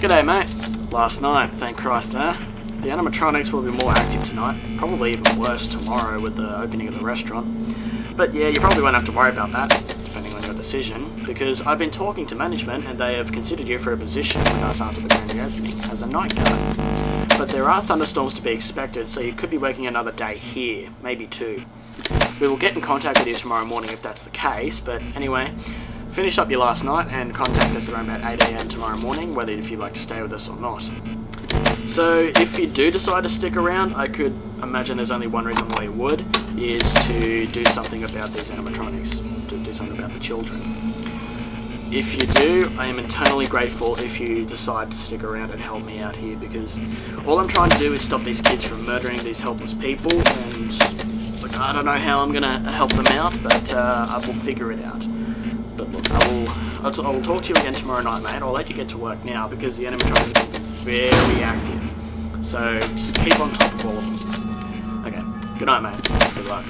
G'day mate. Last night, thank Christ, eh? The animatronics will be more active tonight, probably even worse tomorrow with the opening of the restaurant. But yeah, you probably won't have to worry about that, depending on your decision, because I've been talking to management and they have considered you for a position with us after the grand reopening as a night guard. But there are thunderstorms to be expected, so you could be working another day here, maybe two. We will get in contact with you tomorrow morning if that's the case, but anyway, finish up your last night and contact us around about 8am tomorrow morning, whether if you'd like to stay with us or not. So if you do decide to stick around, I could imagine there's only one reason why you would, is to do something about these animatronics, to do something about the children. If you do, I am eternally grateful if you decide to stick around and help me out here because all I'm trying to do is stop these kids from murdering these helpless people and look, I don't know how I'm going to help them out, but uh, I will figure it out. But look, I will, I'll, I will talk to you again tomorrow night, mate. I'll let you get to work now because the enemy have been very active. So just keep on top of all of them. Okay, good night, mate. Good luck.